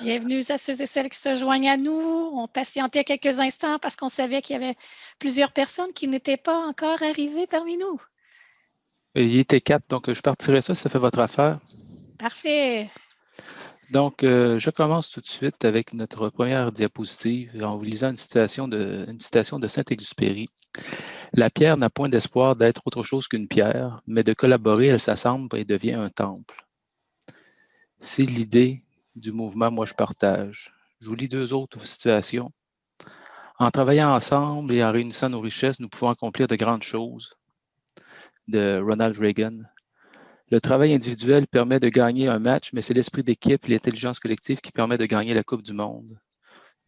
Bienvenue à ceux et celles qui se joignent à nous. On patientait quelques instants parce qu'on savait qu'il y avait plusieurs personnes qui n'étaient pas encore arrivées parmi nous. Il était quatre, donc je partirai ça, ça fait votre affaire. Parfait. Donc, euh, je commence tout de suite avec notre première diapositive en vous lisant une citation de, une citation de Saint-Exupéry. La pierre n'a point d'espoir d'être autre chose qu'une pierre, mais de collaborer, elle s'assemble et devient un temple. C'est l'idée du mouvement Moi je partage. Je vous lis deux autres situations. En travaillant ensemble et en réunissant nos richesses, nous pouvons accomplir de grandes choses. De Ronald Reagan. Le travail individuel permet de gagner un match, mais c'est l'esprit d'équipe et l'intelligence collective qui permet de gagner la Coupe du Monde.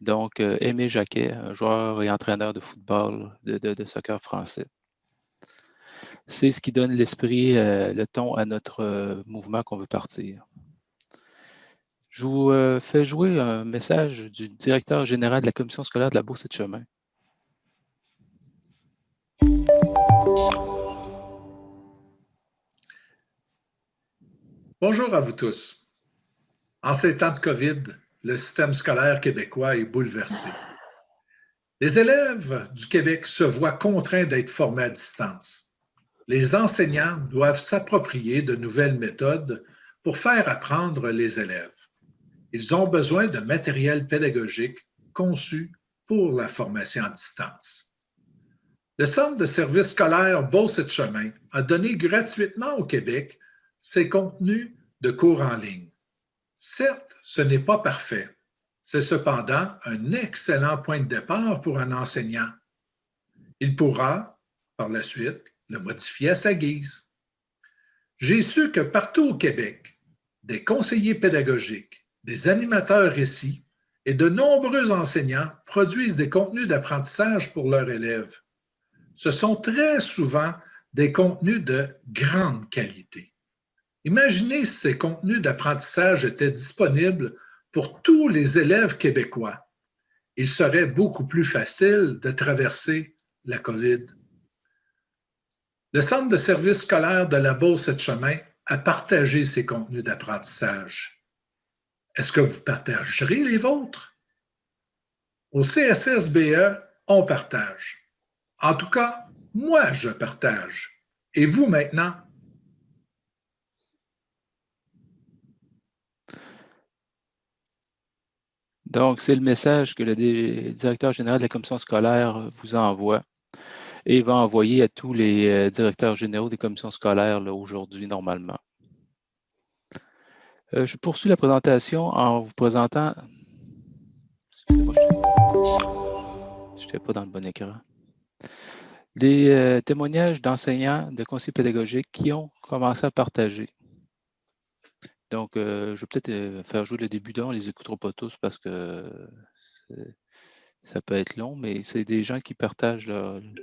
Donc, euh, Aimé Jacquet, joueur et entraîneur de football, de, soccer français. C'est ce qui donne l'esprit, euh, le ton à notre euh, mouvement qu'on veut partir. Je vous euh, fais jouer un message du directeur général de la commission scolaire de la Bourse et de Chemin. Bonjour à vous tous. En ces temps de COVID, le système scolaire québécois est bouleversé. Les élèves du Québec se voient contraints d'être formés à distance. Les enseignants doivent s'approprier de nouvelles méthodes pour faire apprendre les élèves. Ils ont besoin de matériel pédagogique conçu pour la formation à distance. Le Centre de services scolaires Beauce et Chemin a donné gratuitement au Québec ses contenus de cours en ligne. Certes, ce n'est pas parfait. C'est cependant un excellent point de départ pour un enseignant. Il pourra, par la suite, le modifier à sa guise. J'ai su que partout au Québec, des conseillers pédagogiques, des animateurs récits et de nombreux enseignants produisent des contenus d'apprentissage pour leurs élèves. Ce sont très souvent des contenus de grande qualité. Imaginez si ces contenus d'apprentissage étaient disponibles pour tous les élèves québécois. Il serait beaucoup plus facile de traverser la COVID. Le Centre de services scolaires de la Beauce et de Chemin a partagé ces contenus d'apprentissage. Est-ce que vous partagerez les vôtres? Au CSSBE, on partage. En tout cas, moi, je partage. Et vous maintenant? Donc, c'est le message que le directeur général de la commission scolaire vous envoie et va envoyer à tous les euh, directeurs généraux des commissions scolaires aujourd'hui, normalement. Euh, je poursuis la présentation en vous présentant... Je n'étais pas dans le bon écran. Des euh, témoignages d'enseignants, de conseillers pédagogiques qui ont commencé à partager. Donc, euh, je vais peut-être faire jouer le début d'un, on ne les écoutera pas tous parce que ça peut être long, mais c'est des gens qui partagent.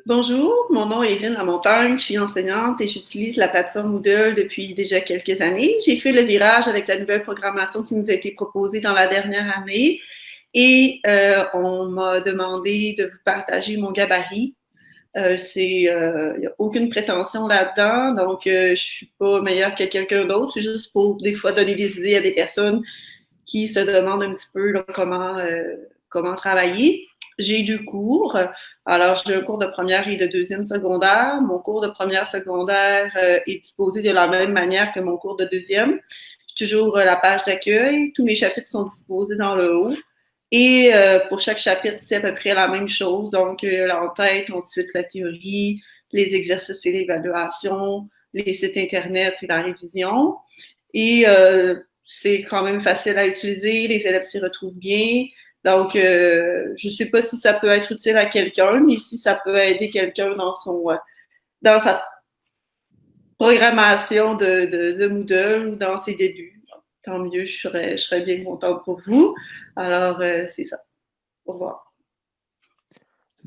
Bonjour, mon nom est Irène Lamontagne, je suis enseignante et j'utilise la plateforme Moodle depuis déjà quelques années. J'ai fait le virage avec la nouvelle programmation qui nous a été proposée dans la dernière année et euh, on m'a demandé de vous partager mon gabarit. Euh, c'est, euh, il n'y a aucune prétention là-dedans, donc je ne suis pas meilleure que quelqu'un d'autre, c'est juste pour des fois donner des idées à des personnes qui se demandent un petit peu comment, comment travailler j'ai deux cours. Alors, j'ai un cours de première et de deuxième secondaire. Mon cours de première secondaire euh, est disposé de la même manière que mon cours de deuxième. Toujours euh, la page d'accueil. Tous mes chapitres sont disposés dans le haut. Et euh, pour chaque chapitre, c'est à peu près la même chose. Donc, l'entête, ensuite la théorie, les exercices et l'évaluation, les sites Internet et la révision. Et c'est quand même facile à utiliser. Les élèves s'y retrouvent bien. Donc, euh, je ne sais pas si ça peut être utile à quelqu'un, mais si ça peut aider quelqu'un dans son euh, dans sa programmation de, Moodle ou dans ses débuts. Tant mieux, je serais, bien contente pour vous. Alors, euh, c'est ça. Au revoir.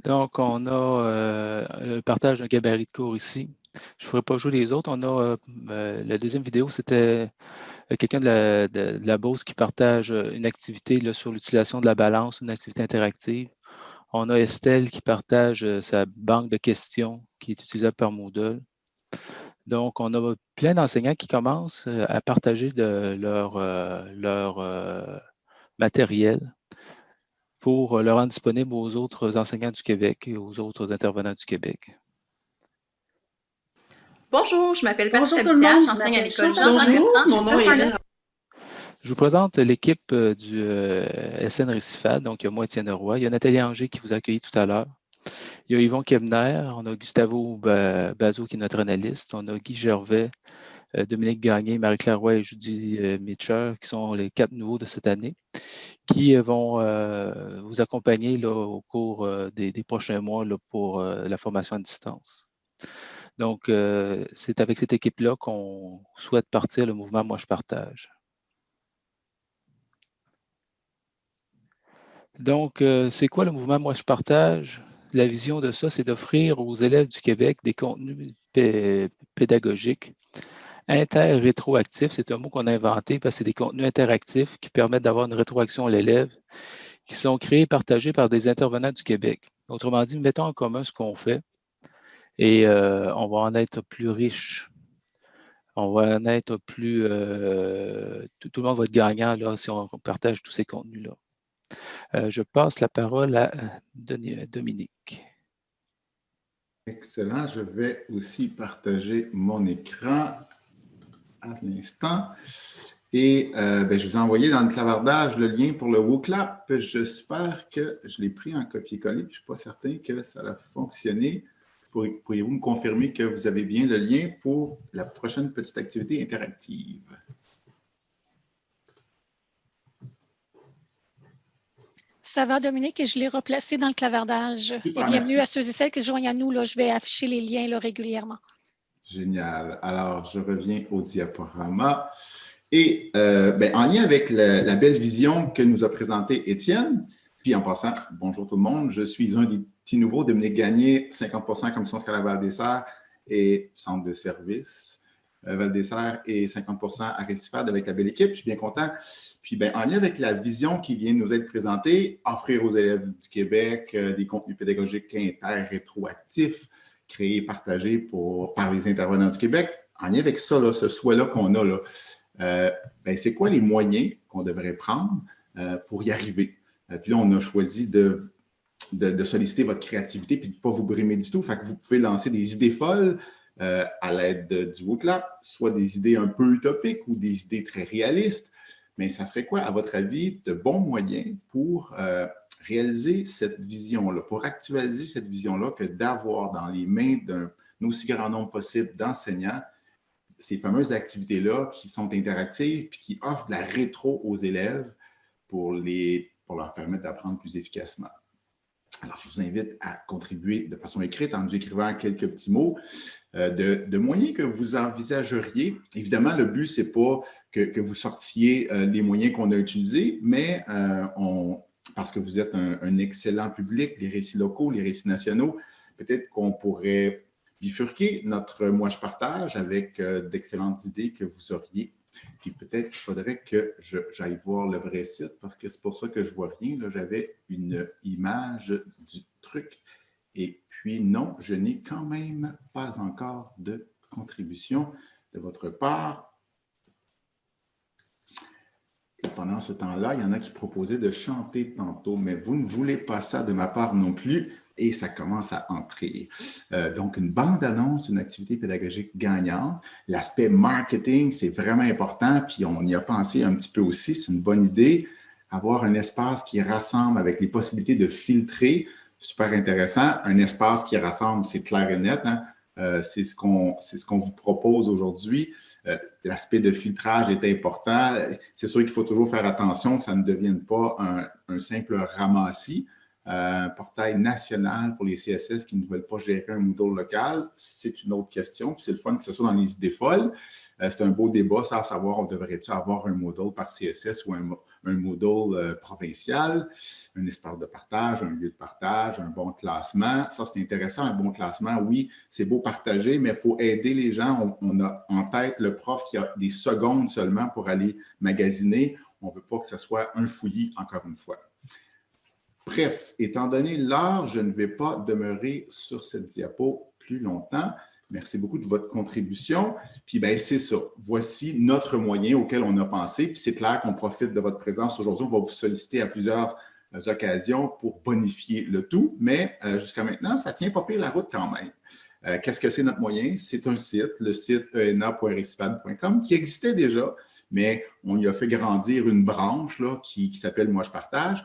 Donc, on a le partage d'un gabarit de cours ici. Je ne ferai pas jouer les autres. On a la deuxième vidéo, c'était quelqu'un de, la, Beauce qui partage euh, une activité sur l'utilisation de la balance, une activité interactive. On a Estelle qui partage euh, sa banque de questions qui est utilisable par Moodle. Donc, on a plein d'enseignants qui commencent à partager de leur, matériel pour le rendre disponible aux autres enseignants du Québec et aux autres intervenants du Québec. Bonjour, je m'appelle Patricia Bussière, j'enseigne à l'école Jean-Jean Bertrand. Mon je vous présente l'équipe euh, du euh, SN Récifade. Donc, il y a moi, Étienne Roy. Il y a Nathalie Anger qui vous a accueilli tout à l'heure. Il y a Yvon Kebner. On a Gustavo Bazot qui est notre analyste. On a Guy Gervais, euh, Dominique Gagné, Marie-Claire Roy et Judy Mitcher, qui sont les quatre nouveaux de cette année, qui vont vous accompagner là, au cours des, prochains mois là, pour la formation à distance. Donc, c'est avec cette équipe-là qu'on souhaite partir le mouvement Moi, je partage. Donc, euh, c'est quoi le mouvement Moi, je partage? La vision de ça, c'est d'offrir aux élèves du Québec des contenus pédagogiques inter-rétroactifs. C'est un mot qu'on a inventé parce que c'est des contenus interactifs qui permettent d'avoir une rétroaction à l'élève, qui sont créés et partagés par des intervenants du Québec. Autrement dit, mettons en commun ce qu'on fait et euh, on va en être plus riche. On va en être plus... Euh, tout, le monde va être gagnant là, si on partage tous ces contenus-là. Euh, je passe la parole à Dominique. Excellent. Je vais aussi partager mon écran à l'instant. Et ben, je vous ai envoyé dans le clavardage le lien pour le WooClap. J'espère que je l'ai pris en copier-coller. Je ne suis pas certain que ça a fonctionné. Pourriez-vous me confirmer que vous avez bien le lien pour la prochaine petite activité interactive? Ça va, Dominique, et je l'ai replacé dans le clavardage. et bienvenue à ceux et celles qui se joignent à nous. Là, je vais afficher les liens là, régulièrement. Génial. Alors, je reviens au diaporama. Et euh, ben, en lien avec la, belle vision que nous a présentée Étienne, puis en passant, bonjour tout le monde, je suis un des petits nouveaux, Dominique Gagné, 50% Commission scolaire Val-des-Serres et centre de service euh, Val-des-Serres et 50% à Récifade avec la belle équipe. Je suis bien content. Puis, ben, en lien avec la vision qui vient de nous être présentée, offrir aux élèves du Québec euh, des contenus pédagogiques inter-rétroactifs, créés et partagés pour, par les intervenants du Québec, en lien avec ça, ce souhait-là qu'on a, là, euh, ben, c'est quoi les moyens qu'on devrait prendre pour y arriver? puis là, on a choisi de, de, solliciter votre créativité puis de ne pas vous brimer du tout. Fait que vous pouvez lancer des idées folles, à l'aide du WooClap, soit des idées un peu utopiques ou des idées très réalistes. Mais ça serait quoi, à votre avis, de bons moyens pour euh, réaliser cette vision-là, pour actualiser cette vision-là que d'avoir dans les mains d'un aussi grand nombre possible d'enseignants ces fameuses activités-là qui sont interactives puis qui offrent de la rétro aux élèves pour, les, pour leur permettre d'apprendre plus efficacement? Alors, je vous invite à contribuer de façon écrite en nous écrivant quelques petits mots euh, de, moyens que vous envisageriez. Évidemment, le but, ce n'est pas que, vous sortiez euh, les moyens qu'on a utilisés, mais euh, parce que vous êtes un, excellent public, les récits locaux, les récits nationaux, peut-être qu'on pourrait bifurquer notre « moi, je partage » avec d'excellentes idées que vous auriez puis peut-être qu'il faudrait que j'aille voir le vrai site parce que c'est pour ça que je ne vois rien. J'avais une image du truc. Et puis non, je n'ai quand même pas encore de contribution de votre part. Pendant ce temps-là, il y en a qui proposaient de chanter tantôt, mais vous ne voulez pas ça de ma part non plus et ça commence à entrer. Euh, donc, une bande-annonce, une activité pédagogique gagnante. L'aspect marketing, c'est vraiment important, puis on y a pensé un petit peu aussi, c'est une bonne idée. Avoir un espace qui rassemble avec les possibilités de filtrer, super intéressant. Un espace qui rassemble, c'est clair et net, hein. euh, c'est ce qu'on vous propose aujourd'hui. Euh, l'aspect de filtrage est important. C'est sûr qu'il faut toujours faire attention que ça ne devienne pas un simple ramassis un portail national pour les CSS qui ne veulent pas gérer un Moodle local, c'est une autre question. C'est le fun que ce soit dans les idées folles. Euh, c'est un beau débat, ça, à savoir, on devrait-tu avoir un Moodle par CSS ou un, un Moodle euh, provincial, un espace de partage, un lieu de partage, un bon classement. Ça, c'est intéressant, un bon classement. Oui, c'est beau partager, mais il faut aider les gens. On, on, a en tête le prof qui a des secondes seulement pour aller magasiner. On ne veut pas que ce soit un fouillis, encore une fois. Bref, étant donné l'heure, je ne vais pas demeurer sur cette diapo plus longtemps, Merci beaucoup de votre contribution. Puis, ben, c'est ça. Voici notre moyen auquel on a pensé. Puis, c'est clair qu'on profite de votre présence aujourd'hui. On va vous solliciter à plusieurs euh, occasions pour bonifier le tout. Mais euh, jusqu'à maintenant, ça tient pas pire la route quand même. Euh, qu'est-ce que c'est notre moyen? C'est un site, le site ena.recifad.com, qui existait déjà, mais on y a fait grandir une branche là, qui s'appelle Moi, je partage.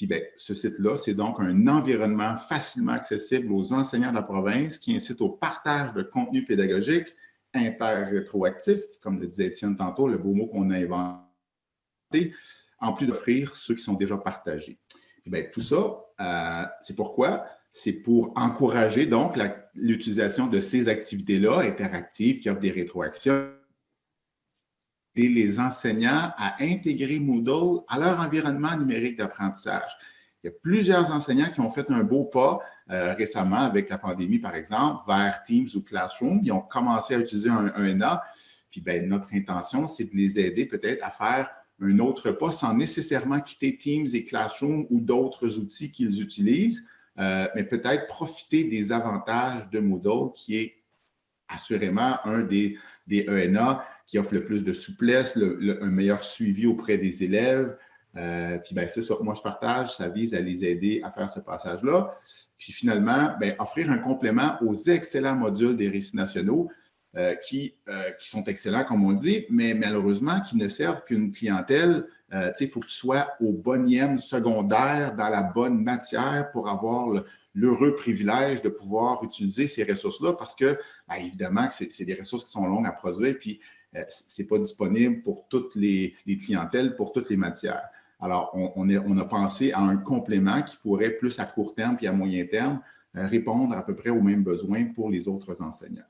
Puis bien, ce site-là, c'est donc un environnement facilement accessible aux enseignants de la province qui incite au partage de contenu pédagogique interrétroactif, comme le disait Étienne tantôt, le beau mot qu'on a inventé, en plus d'offrir ceux qui sont déjà partagés. Bien, tout ça, euh, c'est pourquoi? C'est pour encourager donc l'utilisation de ces activités-là interactives qui offrent des rétroactions les enseignants à intégrer Moodle à leur environnement numérique d'apprentissage. Il y a plusieurs enseignants qui ont fait un beau pas euh, récemment avec la pandémie, par exemple, vers Teams ou Classroom. Ils ont commencé à utiliser un, ENA. Puis ben, notre intention, c'est de les aider peut-être à faire un autre pas sans nécessairement quitter Teams et Classroom ou d'autres outils qu'ils utilisent, euh, mais peut-être profiter des avantages de Moodle qui est assurément un des, des ENA qui offre le plus de souplesse, un meilleur suivi auprès des élèves. Euh, puis ben, c'est ça, moi je partage, ça vise à les aider à faire ce passage-là. Puis finalement, ben, offrir un complément aux excellents modules des récits nationaux euh, qui, euh, qui sont excellents, comme on dit, mais malheureusement qui ne servent qu'une clientèle. il faut que tu sois au bonième secondaire, dans la bonne matière pour avoir l'heureux privilège de pouvoir utiliser ces ressources-là parce que, ben, évidemment, c'est des ressources qui sont longues à produire. Puis ce n'est pas disponible pour toutes les, clientèles, pour toutes les matières. Alors, on, a pensé à un complément qui pourrait, plus à court terme puis à moyen terme, euh, répondre à peu près aux mêmes besoins pour les autres enseignants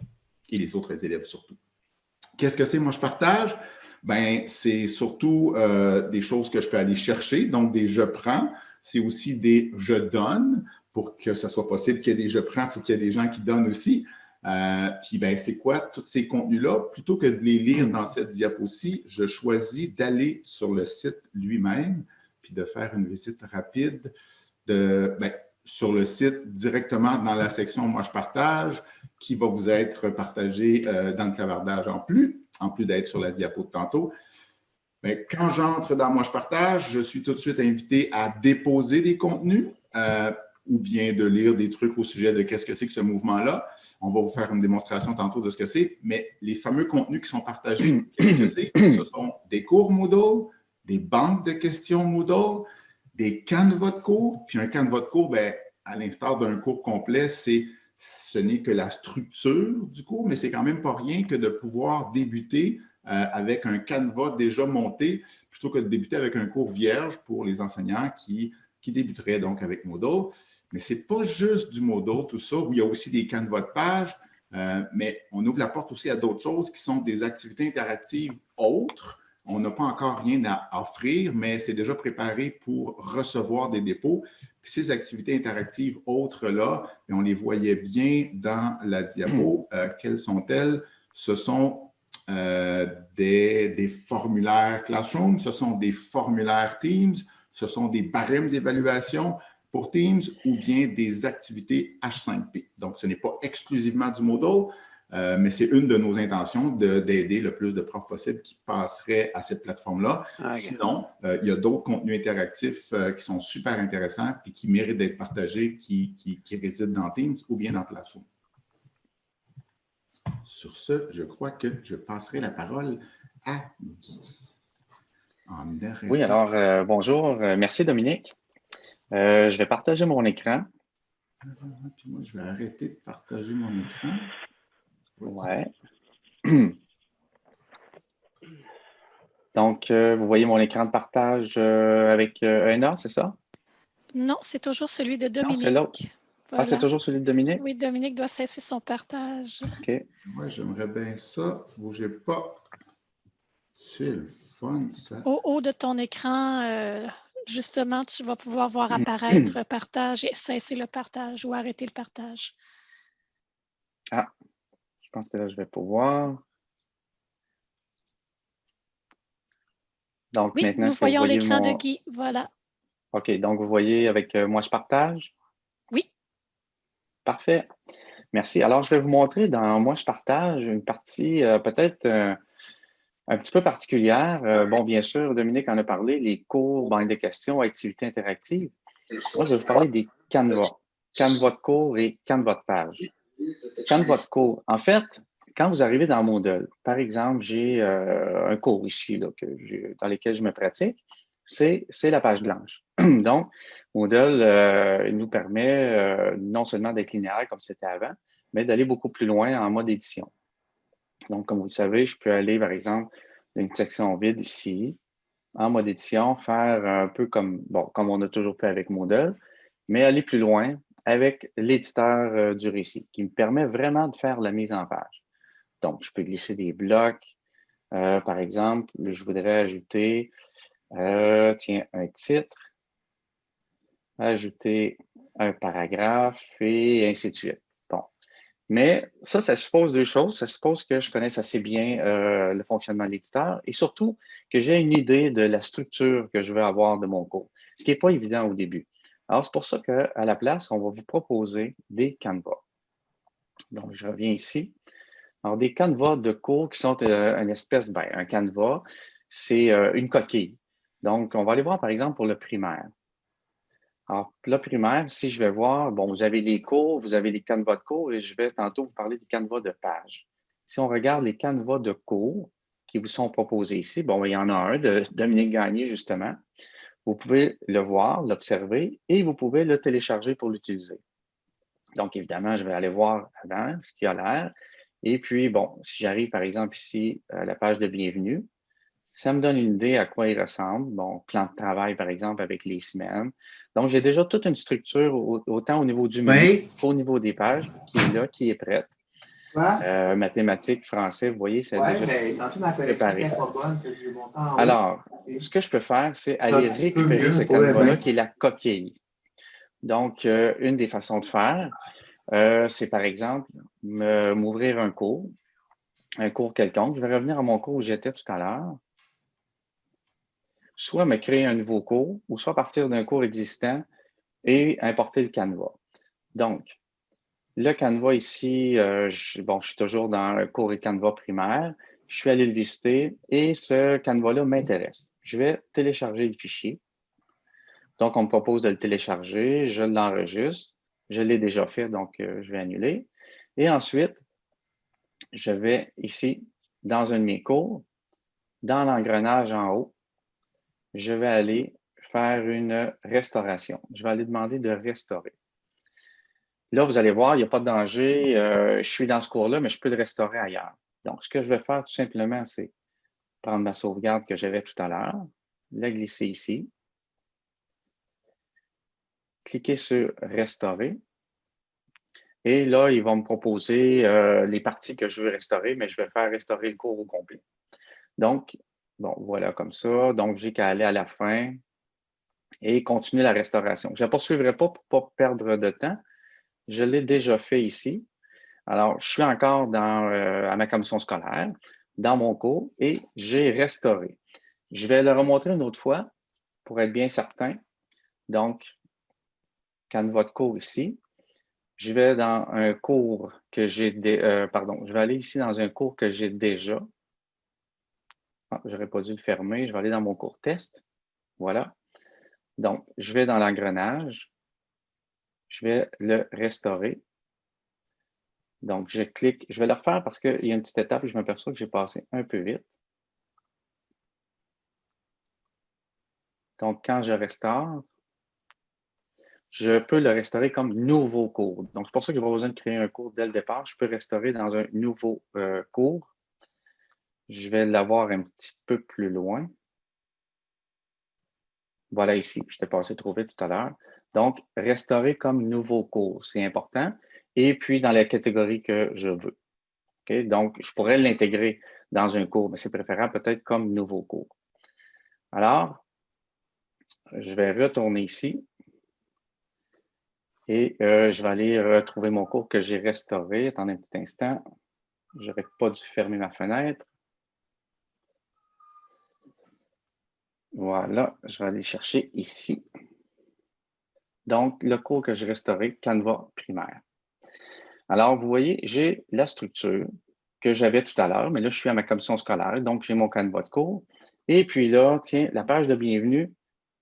et les autres élèves surtout. Qu'est-ce que c'est, moi, je partage? Ben, c'est surtout euh, des choses que je peux aller chercher, donc des je prends. C'est aussi des je donne. Pour que ce soit possible qu'il y ait des je prends, il faut qu'il y ait des gens qui donnent aussi. Euh, puis, ben, c'est quoi tous ces contenus-là? Plutôt que de les lire dans cette diapo-ci, je choisis d'aller sur le site lui-même, puis de faire une visite rapide de, ben, sur le site directement dans la section « Moi, je partage » qui va vous être partagé euh, dans le clavardage en plus, en plus d'être sur la diapo de tantôt. Ben, quand j'entre dans « Moi, je partage », je suis tout de suite invité à déposer des contenus. Euh, ou bien de lire des trucs au sujet de qu'est-ce que c'est que ce mouvement-là. On va vous faire une démonstration tantôt de ce que c'est, mais les fameux contenus qui sont partagés, qu'est-ce que c'est? Ce sont des cours Moodle, des banques de questions Moodle, des canevas de cours, puis un canevas de cours, ben, à l'instar d'un cours complet, c'est ce n'est que la structure du cours, mais c'est quand même pas rien que de pouvoir débuter euh, avec un canevas déjà monté, plutôt que de débuter avec un cours vierge pour les enseignants qui, qui débuteraient donc avec Moodle. Mais ce n'est pas juste du Moodle, tout ça, où il y a aussi des canevas de page, euh, mais on ouvre la porte aussi à d'autres choses qui sont des activités interactives autres. On n'a pas encore rien à offrir, mais c'est déjà préparé pour recevoir des dépôts. ces activités interactives autres-là, on les voyait bien dans la diapo. Euh, quelles sont-elles? Ce sont euh, des, des, formulaires Classroom, ce sont des formulaires Teams, ce sont des barèmes d'évaluation, pour Teams ou bien des activités H5P. Donc, ce n'est pas exclusivement du Moodle, euh, mais c'est une de nos intentions d'aider le plus de profs possible qui passeraient à cette plateforme-là. Ah, Sinon, euh, il y a d'autres contenus interactifs euh, qui sont super intéressants et qui méritent d'être partagés, qui, résident dans Teams ou bien dans Classroom. Sur ce, je crois que je passerai la parole à Guy. Oui, alors, bonjour. Merci, Dominique. Euh, je vais partager mon écran. Puis moi, je vais arrêter de partager mon écran. Ouais. Donc, euh, vous voyez mon écran de partage euh, avec ENA, c'est ça? Non, c'est toujours celui de Dominique. c'est l'autre. Ah, c'est toujours celui de Dominique? Oui, Dominique doit cesser son partage. OK. Moi, j'aimerais bien ça. Bougez pas. C'est le fun, ça. Au haut de ton écran, justement, tu vas pouvoir voir apparaître partage et cesser le partage ou arrêter le partage. Ah, je pense que là, je vais pouvoir. Donc, maintenant, nous voyons l'écran de Guy. Voilà. OK, donc vous voyez avec euh, moi, je partage? Oui. Parfait. Merci. Alors, je vais vous montrer dans Moi, je partage une partie euh, peut-être euh, un petit peu particulière. Euh, bon, bien sûr, Dominique en a parlé, les cours, banque de questions, activités interactives. Moi, je vais vous parler des canevas. Canevas de cours et canevas de page. Canevas de cours. En fait, quand vous arrivez dans Moodle, par exemple, j'ai un cours ici dans lequel je me pratique, c'est la page blanche. Donc, Moodle euh, nous permet euh, non seulement d'être linéaire comme c'était avant, mais d'aller beaucoup plus loin en mode édition. Donc, comme vous le savez, je peux aller, par exemple, une section vide ici, en mode édition, faire un peu comme, on a toujours fait avec Moodle, mais aller plus loin avec l'éditeur euh, du récit, qui me permet vraiment de faire la mise en page. Donc, je peux glisser des blocs. par exemple, je voudrais ajouter, tiens, un titre ajouter un paragraphe et ainsi de suite. Mais ça, ça suppose deux choses. Ça suppose que je connaisse assez bien euh, le fonctionnement de l'éditeur et surtout que j'ai une idée de la structure que je veux avoir de mon cours, ce qui n'est pas évident au début. Alors, c'est pour ça qu'à la place, on va vous proposer des canevas. Donc, je reviens ici. Alors, des canevas de cours qui sont euh, une espèce, ben, un canevas, c'est euh, une coquille. Donc, on va aller voir, par exemple, pour le primaire. Alors, là, primaire, si je vais voir, bon, vous avez les cours, vous avez les canevas de cours et je vais tantôt vous parler des canevas de page. Si on regarde les canevas de cours qui vous sont proposés ici, bon, il y en a un de Dominique Gagné, justement. Vous pouvez le voir, l'observer et vous pouvez le télécharger pour l'utiliser. Donc, évidemment, je vais aller voir avant ce qu'il a l'air. Et puis, bon, si j'arrive, par exemple, ici à la page de bienvenue, ça me donne une idée à quoi il ressemble. Bon, plan de travail, par exemple, avec les semaines. Donc, j'ai déjà toute une structure, autant au niveau du menu qu'au niveau des pages, qui est là, qui est prête. Euh, mathématiques, français, vous voyez, c'est déjà ben, préparé. Alors, ce que je peux faire, c'est aller récupérer ce canevas-là qui est la coquille. Donc, euh, une des façons de faire, euh, c'est par exemple m'ouvrir un cours, un cours quelconque. Je vais revenir à mon cours où j'étais tout à l'heure soit me créer un nouveau cours, ou soit partir d'un cours existant et importer le Canva. Donc, le Canva ici, euh, je, bon, je suis toujours dans le cours et Canva primaire. Je suis allé le visiter et ce Canva-là m'intéresse. Je vais télécharger le fichier. Donc, on me propose de le télécharger, je l'enregistre. Je l'ai déjà fait, donc euh, je vais annuler. Et ensuite, je vais ici, dans un de mes cours, dans l'engrenage en haut, je vais aller faire une restauration. Je vais aller demander de restaurer. Là, vous allez voir, il n'y a pas de danger. Euh, je suis dans ce cours-là, mais je peux le restaurer ailleurs. Donc, ce que je vais faire tout simplement, c'est prendre ma sauvegarde que j'avais tout à l'heure, la glisser ici, cliquer sur « Restaurer ». Et là, il va me proposer euh, les parties que je veux restaurer, mais je vais faire restaurer le cours au complet. Donc, Bon, voilà comme ça. Donc, j'ai qu'à aller à la fin et continuer la restauration. Je ne la poursuivrai pas pour ne pas perdre de temps. Je l'ai déjà fait ici. Alors, je suis encore euh, à ma commission scolaire, dans mon cours, et j'ai restauré. Je vais le remontrer une autre fois pour être bien certain. Donc, quand votre cours ici, je vais dans un cours que j'ai, euh, pardon, je vais aller ici dans un cours que j'ai déjà. Ah, j'aurais pas dû le fermer. Je vais aller dans mon cours test. Voilà. Donc, je vais dans l'engrenage. Je vais le restaurer. Donc, je clique. Je vais le refaire parce qu'il y a une petite étape et je m'aperçois que j'ai passé un peu vite. Donc, quand je restaure, je peux le restaurer comme nouveau cours. Donc, c'est pour ça que je n'ai pas besoin de créer un cours dès le départ. Je peux restaurer dans un nouveau euh, cours. Je vais l'avoir un petit peu plus loin. Voilà ici, je t'ai passé trop vite tout à l'heure. Donc, restaurer comme nouveau cours, c'est important. Et puis, dans la catégorie que je veux. Donc, je pourrais l'intégrer dans un cours, mais c'est préférable peut-être comme nouveau cours. Alors, je vais retourner ici. Et euh, je vais aller retrouver mon cours que j'ai restauré. Attendez un petit instant. Je n'aurais pas dû fermer ma fenêtre. Voilà, je vais aller chercher ici. Donc, le cours que j'ai restauré, Canva primaire. Alors, vous voyez, j'ai la structure que j'avais tout à l'heure, mais là, je suis à ma commission scolaire, donc j'ai mon canevas de cours. Et puis là, tiens, la page de bienvenue,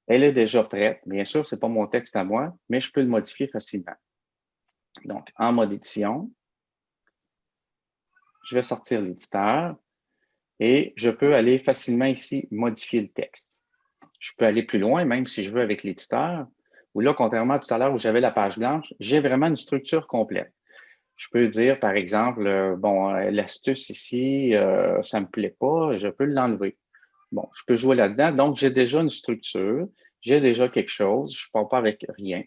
elle est déjà prête. Bien sûr, ce n'est pas mon texte à moi, mais je peux le modifier facilement. Donc, en mode édition, je vais sortir l'éditeur et je peux aller facilement ici modifier le texte. Je peux aller plus loin, même si je veux avec l'éditeur, où là, contrairement à tout à l'heure où j'avais la page blanche, j'ai vraiment une structure complète. Je peux dire, par exemple, euh, bon, euh, l'astuce ici, euh, ça ne me plaît pas, je peux l'enlever. Bon, je peux jouer là-dedans. Donc, j'ai déjà une structure, j'ai déjà quelque chose, je ne pars pas avec rien.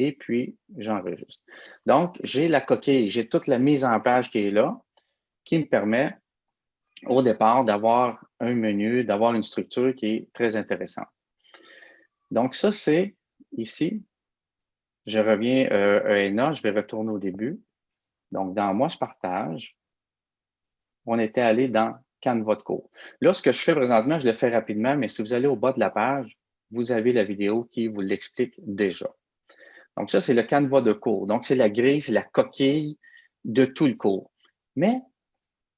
Et puis, j'enregistre. Donc, j'ai la coquille, j'ai toute la mise en page qui est là, qui me permet au départ d'avoir un menu, d'avoir une structure qui est très intéressante. Donc, ça, c'est ici. Je reviens euh, à ENA, je vais retourner au début. Donc, dans Moi, je partage, on était allé dans Canva de cours. Là, ce que je fais présentement, je le fais rapidement, mais si vous allez au bas de la page, vous avez la vidéo qui vous l'explique déjà. Donc, ça, c'est le Canva de cours. Donc, c'est la grille, c'est la coquille de tout le cours. Mais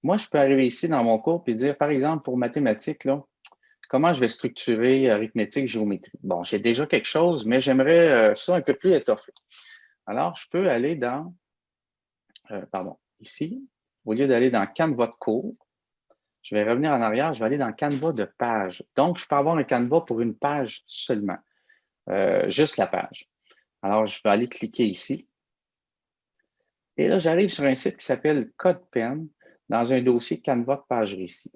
moi, je peux arriver ici dans mon cours et dire, par exemple, pour mathématiques, comment je vais structurer arithmétique, géométrie? Bon, j'ai déjà quelque chose, mais j'aimerais euh, ça un peu plus étoffé. Alors, je peux aller dans, euh, pardon, ici, au lieu d'aller dans Canva de cours, je vais revenir en arrière, je vais aller dans Canva de page. Donc, je peux avoir un Canva pour une page seulement, euh, juste la page. Alors, je vais aller cliquer ici. Et là, j'arrive sur un site qui s'appelle CodePen dans un dossier Canva de page récit.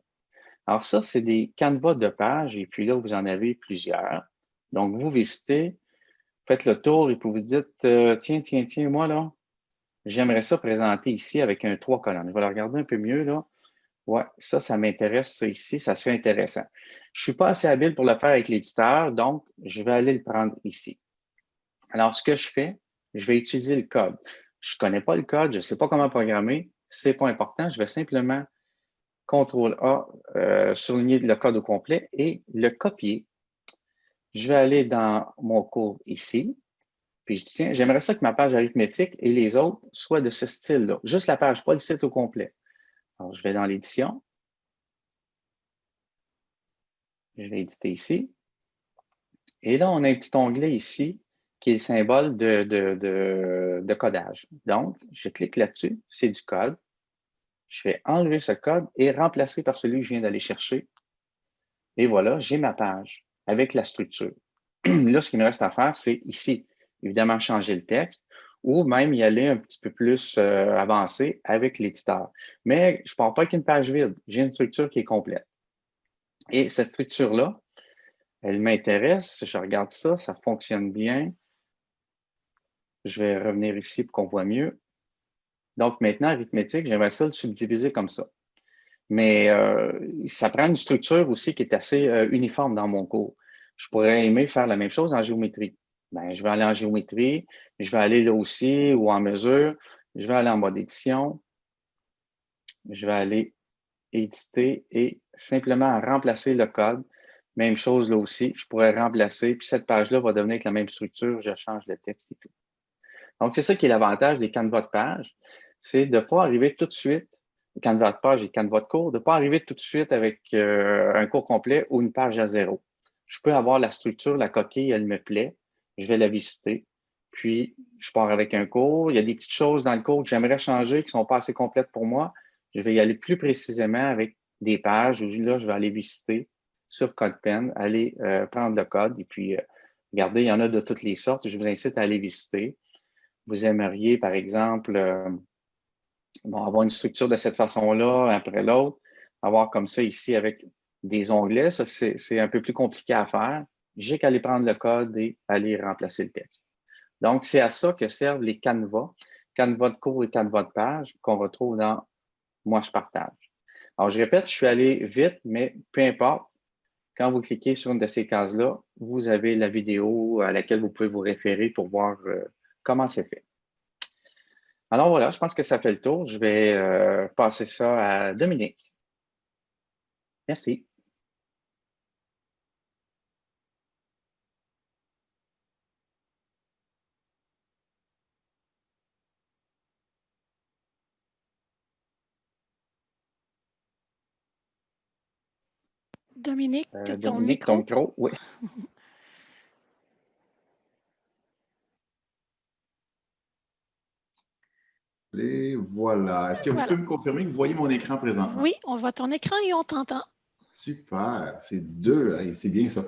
Alors ça, c'est des Canva de page et puis là, vous en avez plusieurs. Donc, vous visitez, faites le tour et puis vous dites, euh, tiens, tiens, tiens, moi là, j'aimerais ça présenter ici avec un trois colonnes. Je vais le regarder un peu mieux là. Ouais, ça, ça m'intéresse, ici, ça serait intéressant. Je ne suis pas assez habile pour le faire avec l'éditeur, donc je vais aller le prendre ici. Alors, ce que je fais, je vais utiliser le code. Je ne connais pas le code, je ne sais pas comment programmer, ce n'est pas important, je vais simplement CTRL A, euh, souligner le code au complet et le copier. Je vais aller dans mon cours ici, puis je dis, tiens, j'aimerais ça que ma page arithmétique et les autres soient de ce style-là. Juste la page, pas le site au complet. Alors, je vais dans l'édition. Je vais éditer ici. Et là, on a un petit onglet ici qui est le symbole de, de codage. Donc, je clique là-dessus, c'est du code. Je vais enlever ce code et remplacer par celui que je viens d'aller chercher. Et voilà, j'ai ma page avec la structure. Là, ce qu'il me reste à faire, c'est ici, évidemment, changer le texte ou même y aller un petit peu plus euh, avancé avec l'éditeur. Mais je ne pars pas avec une page vide, j'ai une structure qui est complète. Et cette structure-là, elle m'intéresse, je regarde ça, ça fonctionne bien. Je vais revenir ici pour qu'on voit mieux. Donc maintenant, arithmétique, j'aimerais ça le subdiviser comme ça. Mais euh, ça prend une structure aussi qui est assez euh, uniforme dans mon cours. Je pourrais aimer faire la même chose en géométrie. Ben, je vais aller en géométrie, je vais aller là aussi ou en mesure, je vais aller en mode édition, je vais aller éditer et simplement remplacer le code. Même chose là aussi, je pourrais remplacer, puis cette page-là va devenir avec la même structure, je change le texte et tout. Donc, c'est ça qui est l'avantage des canevas de page, c'est de ne pas arriver tout de suite, canevas de page et canevas de cours, de ne pas arriver tout de suite avec euh, un cours complet ou une page à zéro. Je peux avoir la structure, la coquille, elle me plaît, je vais la visiter. Puis, je pars avec un cours. Il y a des petites choses dans le cours que j'aimerais changer qui ne sont pas assez complètes pour moi. Je vais y aller plus précisément avec des pages où là, je vais aller visiter sur CodePen, aller euh, prendre le code et puis, euh, regardez, il y en a de toutes les sortes. Je vous incite à aller visiter. Vous aimeriez, par exemple, euh, avoir une structure de cette façon-là, après l'autre, avoir comme ça ici avec des onglets. Ça, c'est un peu plus compliqué à faire j'ai qu'à aller prendre le code et aller remplacer le texte. Donc, c'est à ça que servent les canevas, canevas de cours et canevas de page qu'on retrouve dans Moi, je partage. Alors, je répète, je suis allé vite, mais peu importe. Quand vous cliquez sur une de ces cases-là, vous avez la vidéo à laquelle vous pouvez vous référer pour voir euh, comment c'est fait. Alors voilà, je pense que ça fait le tour. Je vais euh, passer ça à Dominique. Merci. Dominique, euh, ton Dominique, micro. Oui. Et voilà. Est-ce que vous Voilà. pouvez me confirmer que vous voyez mon écran présentement? Oui, on voit ton écran et on t'entend. Super, c'est deux, c'est bien ça.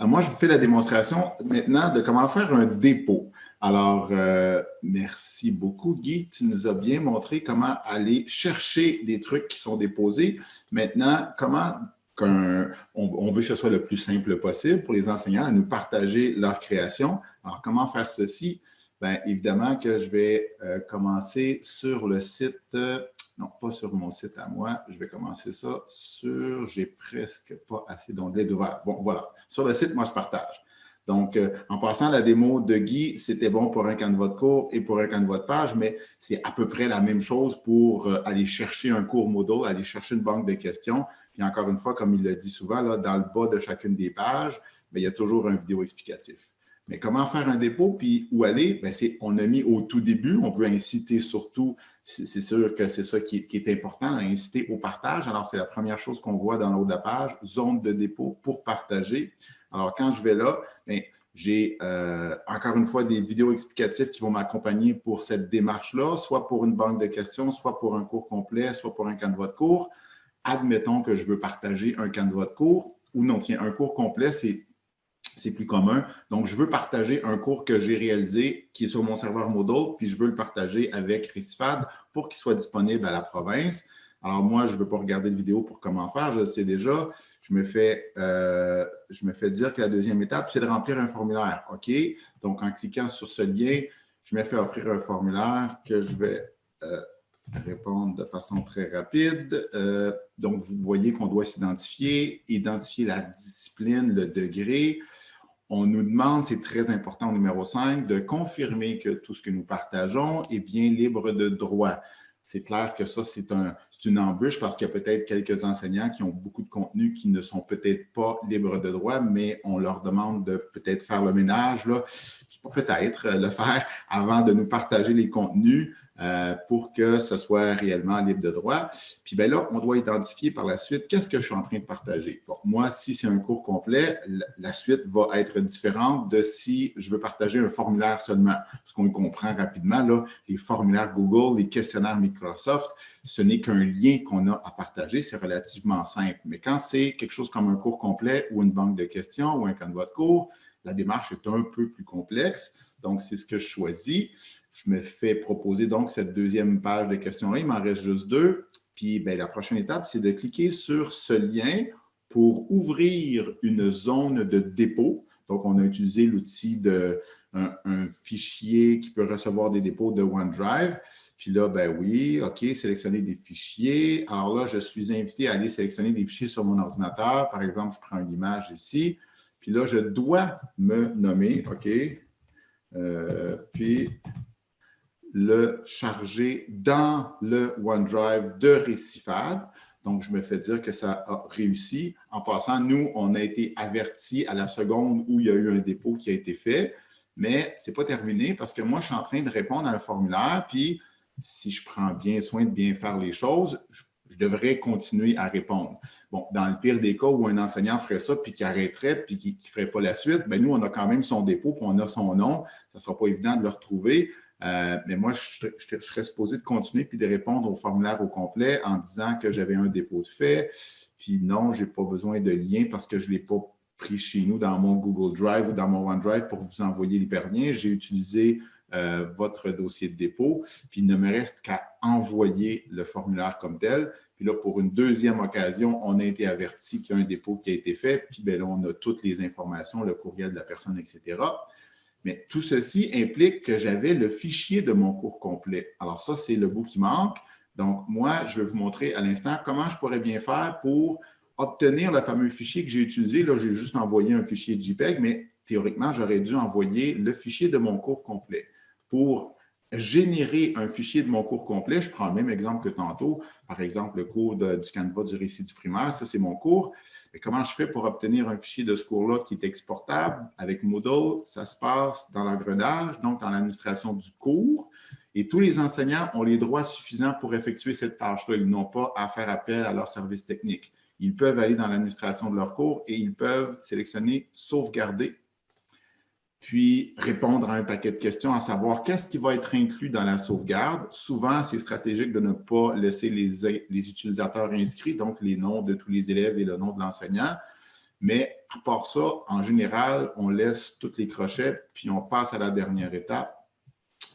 Euh, moi, je vous fais la démonstration maintenant de comment faire un dépôt. Alors, euh, merci beaucoup, Guy. Tu nous as bien montré comment aller chercher des trucs qui sont déposés. Maintenant, comment on, on veut que ce soit le plus simple possible pour les enseignants à nous partager leur création. Alors, comment faire ceci? Bien, évidemment que je vais euh, commencer sur le site, euh, non, pas sur mon site à moi, je vais commencer ça sur, j'ai presque pas assez d'onglets d'ouvert. Bon, voilà, sur le site, moi, je partage. Donc, euh, en passant la démo de Guy, c'était bon pour un canevas de cours et pour un canevas de page, mais c'est à peu près la même chose pour aller chercher un cours Moodle, aller chercher une banque de questions. Puis encore une fois, comme il le dit souvent, là, dans le bas de chacune des pages, bien, il y a toujours un vidéo explicatif. Mais comment faire un dépôt puis où aller? C'est, on a mis au tout début, on veut inciter surtout, c'est, sûr que c'est ça qui est, important, inciter au partage. Alors, c'est la première chose qu'on voit dans le haut de la page, zone de dépôt pour partager. Alors, quand je vais là, bien, j'ai euh, encore une fois des vidéos explicatives qui vont m'accompagner pour cette démarche-là, soit pour une banque de questions, soit pour un cours complet, soit pour un canevas de cours. Admettons que je veux partager un canevas de cours, ou non, tiens, un cours complet, c'est c'est plus commun. Donc, je veux partager un cours que j'ai réalisé qui est sur mon serveur Moodle, puis je veux le partager avec Recifad pour qu'il soit disponible à la province. Alors, moi, je ne veux pas regarder de vidéo pour comment faire, je le sais déjà. Je me, fais, euh, je me fais dire que la deuxième étape, c'est de remplir un formulaire. OK? Donc, en cliquant sur ce lien, je me fais offrir un formulaire que je vais euh, répondre de façon très rapide. Euh, donc, vous voyez qu'on doit s'identifier, identifier la discipline, le degré. On nous demande, c'est très important numéro 5, de confirmer que tout ce que nous partageons est bien libre de droit. C'est clair que ça, c'est un, une embûche parce qu'il y a peut-être quelques enseignants qui ont beaucoup de contenu qui ne sont peut-être pas libres de droit, mais on leur demande de peut-être faire le ménage, peut-être le faire avant de nous partager les contenus euh, pour que ce soit réellement libre de droit. Puis bien là, on doit identifier par la suite qu'est-ce que je suis en train de partager. Bon, moi, si c'est un cours complet, la suite va être différente de si je veux partager un formulaire seulement. Parce qu'on le comprend rapidement, là, les formulaires Google, les questionnaires Microsoft, ce n'est qu'un lien qu'on a à partager, c'est relativement simple. Mais quand c'est quelque chose comme un cours complet ou une banque de questions ou un canevas de cours, la démarche est un peu plus complexe. Donc, c'est ce que je choisis. Je me fais proposer donc cette deuxième page de questions-là. Il m'en reste juste deux. Puis, bien, la prochaine étape, c'est de cliquer sur ce lien pour ouvrir une zone de dépôt. Donc, on a utilisé l'outil de un, un, fichier qui peut recevoir des dépôts de OneDrive. Puis là, ben oui, OK, sélectionner des fichiers. Alors là, je suis invité à aller sélectionner des fichiers sur mon ordinateur. Par exemple, je prends une image ici. Puis là, je dois me nommer, OK, euh, puis le charger dans le OneDrive de Récifad. Donc, je me fais dire que ça a réussi. En passant, nous, on a été avertis à la seconde où il y a eu un dépôt qui a été fait, mais ce n'est pas terminé parce que moi, je suis en train de répondre à un formulaire, puis si je prends bien soin de bien faire les choses, je, je devrais continuer à répondre. Bon, dans le pire des cas où un enseignant ferait ça, puis qui arrêterait, puis qui ne ferait pas la suite, bien, nous, on a quand même son dépôt, puis on a son nom. Ça ne sera pas évident de le retrouver. Euh, mais moi, je, serais supposé de continuer puis de répondre au formulaire au complet en disant que j'avais un dépôt de fait. Puis non, je n'ai pas besoin de lien parce que je ne l'ai pas pris chez nous dans mon Google Drive ou dans mon OneDrive pour vous envoyer l'hyperlien. J'ai utilisé euh, votre dossier de dépôt, puis il ne me reste qu'à envoyer le formulaire comme tel. Puis là, pour une deuxième occasion, on a été averti qu'il y a un dépôt qui a été fait, puis bien là, on a toutes les informations, le courriel de la personne, etc. Mais tout ceci implique que j'avais le fichier de mon cours complet. Alors ça, c'est le bout qui manque. Donc, moi, je vais vous montrer à l'instant comment je pourrais bien faire pour obtenir le fameux fichier que j'ai utilisé. Là, j'ai juste envoyé un fichier JPEG, mais théoriquement, j'aurais dû envoyer le fichier de mon cours complet. Pour générer un fichier de mon cours complet, je prends le même exemple que tantôt, par exemple, le cours du Canva du récit du primaire, ça, c'est mon cours. Mais comment je fais pour obtenir un fichier de ce cours-là qui est exportable? Avec Moodle? Ça se passe dans l'engrenage, donc dans l'administration du cours. Et tous les enseignants ont les droits suffisants pour effectuer cette tâche-là. Ils n'ont pas à faire appel à leur service technique. ils peuvent aller dans l'administration de leur cours et ils peuvent sélectionner « Sauvegarder » puis répondre à un paquet de questions, à savoir qu'est-ce qui va être inclus dans la sauvegarde. Souvent, c'est stratégique de ne pas laisser les, utilisateurs inscrits, donc les noms de tous les élèves et le nom de l'enseignant. Mais à part ça, en général, on laisse tous les crochets, puis on passe à la dernière étape.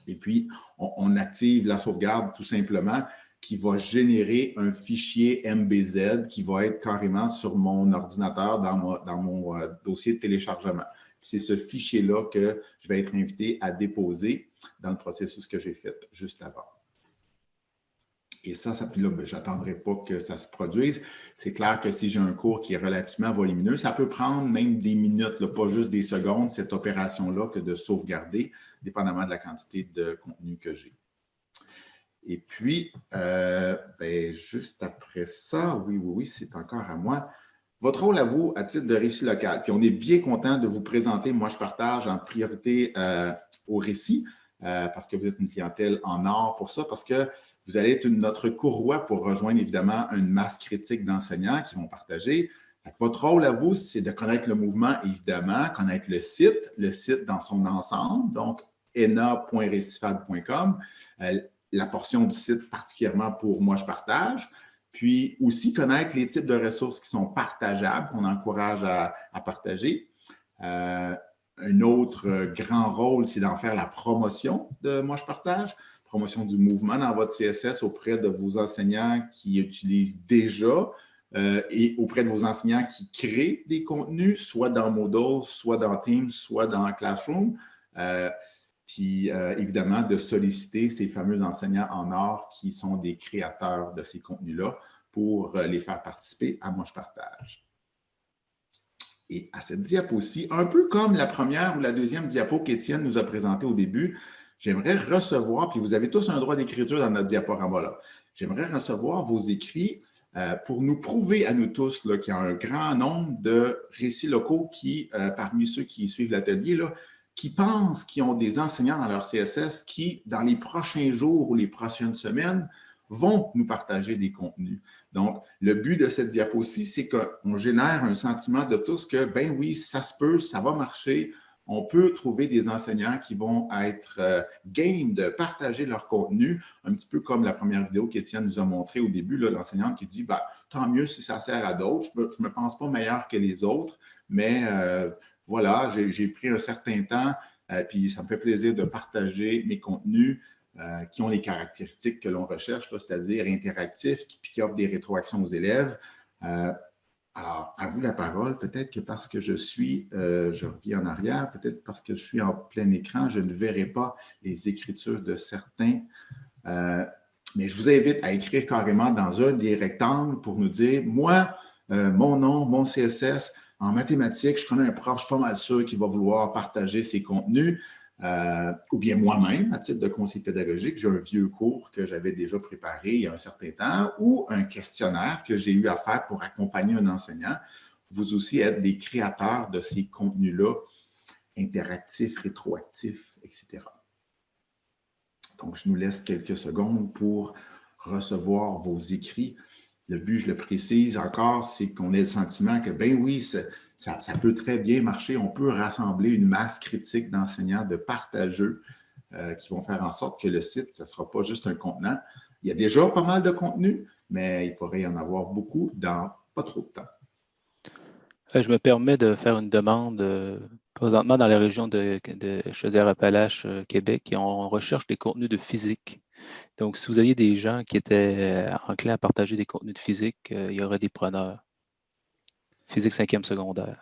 Et puis, on, active la sauvegarde tout simplement qui va générer un fichier MBZ qui va être carrément sur mon ordinateur dans, dans mon euh, dossier de téléchargement. C'est ce fichier-là que je vais être invité à déposer dans le processus que j'ai fait juste avant. Et ça, ça puis là, ben, je n'attendrai pas que ça se produise. C'est clair que si j'ai un cours qui est relativement volumineux, ça peut prendre même des minutes, pas juste des secondes, cette opération-là, que de sauvegarder, dépendamment de la quantité de contenu que j'ai. Et puis, euh, ben, juste après ça, oui, oui, oui, c'est encore à moi. Votre rôle à vous, à titre de récit local. Puis on est bien content de vous présenter. Moi, je partage en priorité euh, au récit euh, parce que vous êtes une clientèle en or pour ça, parce que vous allez être notre courroie pour rejoindre évidemment une masse critique d'enseignants qui vont partager. votre rôle à vous, c'est de connaître le mouvement, évidemment, connaître le site, le site dans son ensemble, donc ena.récifade.com, euh, la portion du site particulièrement pour moi, je partage. Puis aussi connaître les types de ressources qui sont partageables, qu'on encourage à, partager. Euh, un autre euh, grand rôle, c'est d'en faire la promotion de Moi, je partage, promotion du mouvement dans votre CSS auprès de vos enseignants qui utilisent déjà euh, et auprès de vos enseignants qui créent des contenus, soit dans Moodle, soit dans Teams, soit dans Classroom. Puis évidemment, de solliciter ces fameux enseignants en or qui sont des créateurs de ces contenus-là pour euh, les faire participer à Moi, je partage. Et à cette diapo ci un peu comme la première ou la deuxième diapo qu'Étienne nous a présentée au début, j'aimerais recevoir, puis vous avez tous un droit d'écriture dans notre diaporama là, j'aimerais recevoir vos écrits euh, pour nous prouver à nous tous qu'il y a un grand nombre de récits locaux qui, euh, parmi ceux qui suivent l'atelier, qui pensent qu'ils ont des enseignants dans leur CSS qui, dans les prochains jours ou les prochaines semaines, vont nous partager des contenus. Donc, le but de cette diapo-ci, c'est qu'on génère un sentiment de tous que, ben oui, ça se peut, ça va marcher, on peut trouver des enseignants qui vont être euh, game de partager leur contenu, un petit peu comme la première vidéo qu'Étienne nous a montré au début, l'enseignante qui dit bah, tant mieux si ça sert à d'autres, je ne me, pense pas meilleur que les autres, mais euh, voilà, j'ai pris un certain temps, euh, puis ça me fait plaisir de partager mes contenus. Euh, qui ont les caractéristiques que l'on recherche, c'est-à-dire interactifs, qui, qui, offrent des rétroactions aux élèves. Euh, alors, à vous la parole. Peut-être que parce que je suis, je reviens en arrière, peut-être parce que je suis en plein écran, je ne verrai pas les écritures de certains. mais je vous invite à écrire carrément dans un des rectangles pour nous dire, moi, mon nom, mon CSS, en mathématiques, je connais un prof, je suis pas mal sûr qu'il va vouloir partager ses contenus. Euh, ou bien moi-même, à titre de conseil pédagogique, j'ai un vieux cours que j'avais déjà préparé il y a un certain temps ou un questionnaire que j'ai eu à faire pour accompagner un enseignant. Vous aussi êtes des créateurs de ces contenus-là, interactifs, rétroactifs, etc. Donc, je nous laisse quelques secondes pour recevoir vos écrits. Le but, je le précise encore, c'est qu'on ait le sentiment que, ben oui, ça, peut très bien marcher. On peut rassembler une masse critique d'enseignants, de partageux, euh, qui vont faire en sorte que le site, ce ne sera pas juste un contenant. Il y a déjà pas mal de contenu, mais il pourrait y en avoir beaucoup dans pas trop de temps. Euh, je me permets de faire une demande euh, présentement dans la région de, de Chaudière-Appalaches, Québec, on recherche des contenus de physique. Donc, si vous aviez des gens qui étaient enclins à partager des contenus de physique, il y aurait des preneurs. Physique cinquième secondaire.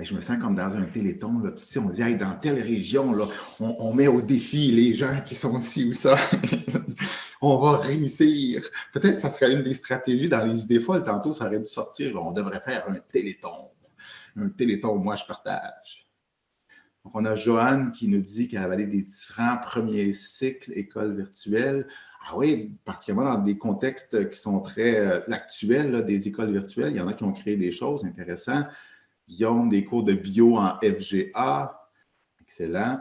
je me sens comme dans un téléthon. Là. Si on dit dans telle région, là, on, met au défi les gens qui sont ci ou ça. on va réussir. Peut-être que ça serait une des stratégies dans les idées folles. Tantôt, ça aurait dû sortir. on devrait faire un téléthon. Un téléthon, moi, je partage. Donc, on a Joanne qui nous dit qu'elle a valé des tyrans premier cycle école virtuelle. Ah oui, particulièrement dans des contextes qui sont très euh, actuels, des écoles virtuelles. Il y en a qui ont créé des choses intéressantes. Guillaume, des cours de bio en FGA. Excellent.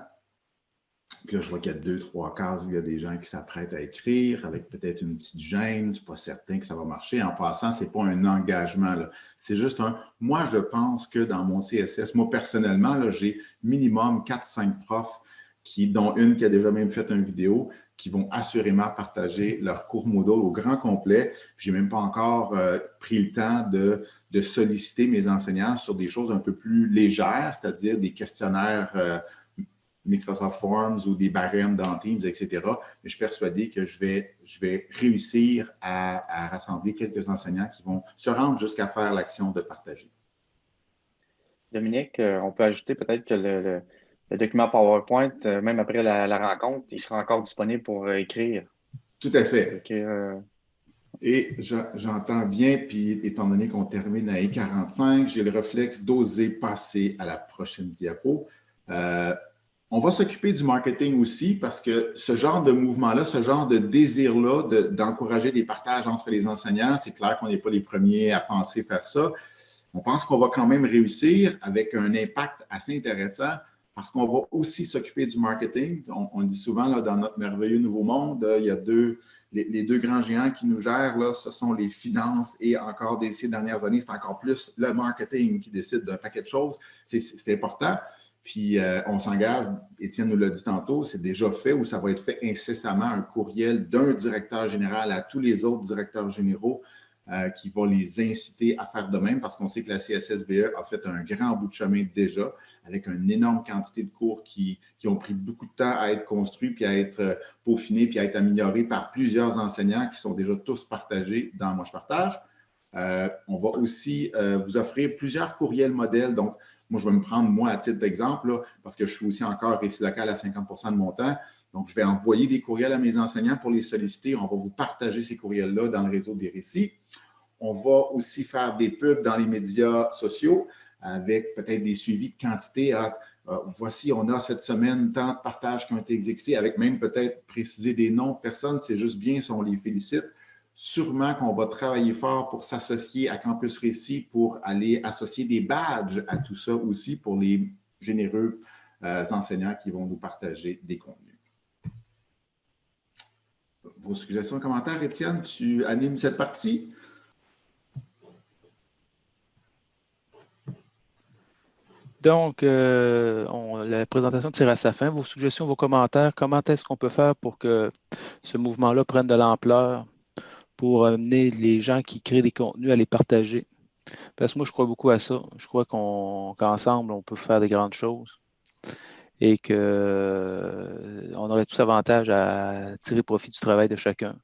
Puis là, je vois qu'il y a deux, trois cases où il y a des gens qui s'apprêtent à écrire avec peut-être une petite gêne. Je suis pas certain que ça va marcher. En passant, ce n'est pas un engagement. C'est juste un. Moi, je pense que dans mon CSS, moi personnellement, j'ai minimum 4-5 profs qui, dont une qui a déjà même fait une vidéo, qui vont assurément partager leur cours Moodle au grand complet. Je n'ai même pas encore euh, pris le temps de, solliciter mes enseignants sur des choses un peu plus légères, c'est-à-dire des questionnaires euh, Microsoft Forms ou des barèmes dans Teams, etc. Mais je suis persuadé que je vais, je vais réussir à, rassembler quelques enseignants qui vont se rendre jusqu'à faire l'action de partager. Dominique, euh, on peut ajouter peut-être que le, document PowerPoint, euh, même après la, rencontre, il sera encore disponible pour euh, écrire. Tout à fait. Et j'entends bien, puis étant donné qu'on termine à E45, j'ai le réflexe d'oser passer à la prochaine diapo. On va s'occuper du marketing aussi parce que ce genre de mouvement-là, ce genre de désir-là d'encourager des partages entre les enseignants, c'est clair qu'on n'est pas les premiers à penser faire ça. On pense qu'on va quand même réussir avec un impact assez intéressant parce qu'on va aussi s'occuper du marketing. On, dit souvent là, dans notre merveilleux nouveau monde, il y a deux, les, deux grands géants qui nous gèrent, là, ce sont les finances et encore des ces dernières années, c'est encore plus le marketing qui décide d'un paquet de choses. C'est important. Puis euh, on s'engage, Étienne nous l'a dit tantôt, c'est déjà fait ou ça va être fait incessamment un courriel d'un directeur général à tous les autres directeurs généraux euh, qui vont les inciter à faire de même parce qu'on sait que la CSSBE a fait un grand bout de chemin déjà avec une énorme quantité de cours qui, ont pris beaucoup de temps à être construits puis à être euh, peaufinés puis à être améliorés par plusieurs enseignants qui sont déjà tous partagés dans Moi je partage. on va aussi vous offrir plusieurs courriels modèles. Donc, moi, je vais me prendre, moi, à titre d'exemple, parce que je suis aussi encore récit local à 50% de mon temps. Donc, je vais envoyer des courriels à mes enseignants pour les solliciter. On va vous partager ces courriels-là dans le réseau des récits. On va aussi faire des pubs dans les médias sociaux avec peut-être des suivis de quantité. Ah, euh, voici, on a cette semaine tant de partages qui ont été exécutés, avec même peut-être préciser des noms de personnes. C'est juste bien si on les félicite. Sûrement qu'on va travailler fort pour s'associer à Campus Récit pour aller associer des badges à tout ça aussi pour les généreux euh, enseignants qui vont nous partager des contenus. Vos suggestions, commentaires, Étienne, tu animes cette partie? Donc, euh, la présentation tire à sa fin. Vos suggestions, vos commentaires, comment est-ce qu'on peut faire pour que ce mouvement-là prenne de l'ampleur? Pour amener les gens qui créent des contenus à les partager. Parce que moi, je crois beaucoup à ça. Je crois qu'ensemble, on peut faire des grandes choses et qu'on euh, aurait tous avantage à tirer profit du travail de chacun.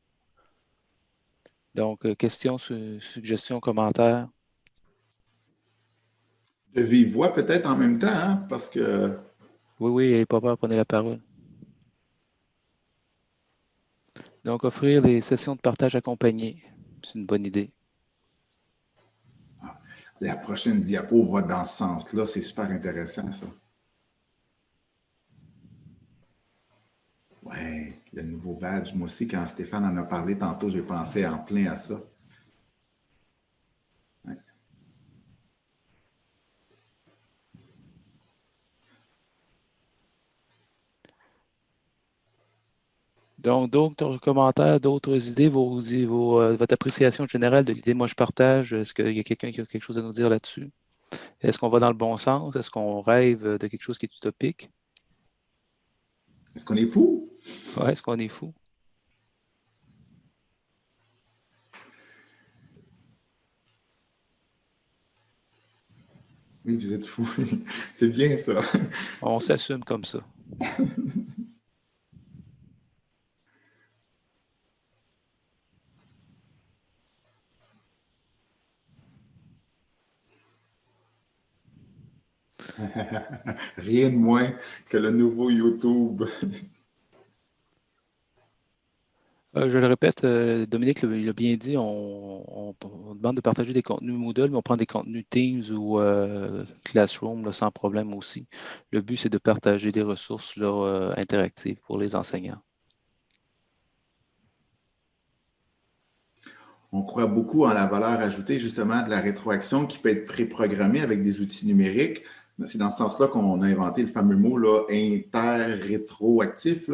Donc, euh, questions, suggestions, commentaires? De vive voix peut-être en même temps, hein, parce que... Oui, oui, pas peur, prenez la parole. Donc, offrir des sessions de partage accompagnées, c'est une bonne idée. La prochaine diapo va dans ce sens-là. C'est super intéressant, ça. Oui, le nouveau badge. Moi aussi, quand Stéphane en a parlé tantôt, j'ai pensé en plein à ça. Donc, d'autres commentaires, d'autres idées, vos, euh, votre appréciation générale de l'idée Moi, je partage. Est-ce qu'il y a quelqu'un qui a quelque chose à nous dire là-dessus? Est-ce qu'on va dans le bon sens? Est-ce qu'on rêve de quelque chose qui est utopique? Est-ce qu'on est fou? Oui, est-ce qu'on est fou? Oui, vous êtes fou. C'est bien ça. On s'assume comme ça. Rien de moins que le nouveau YouTube. Euh, je le répète, euh, Dominique l'a bien dit, on, demande de partager des contenus Moodle, mais on prend des contenus Teams ou euh, Classroom sans problème aussi. Le but, c'est de partager des ressources interactives pour les enseignants. On croit beaucoup en la valeur ajoutée justement de la rétroaction qui peut être préprogrammée avec des outils numériques. C'est dans ce sens-là qu'on a inventé le fameux mot inter-rétroactif,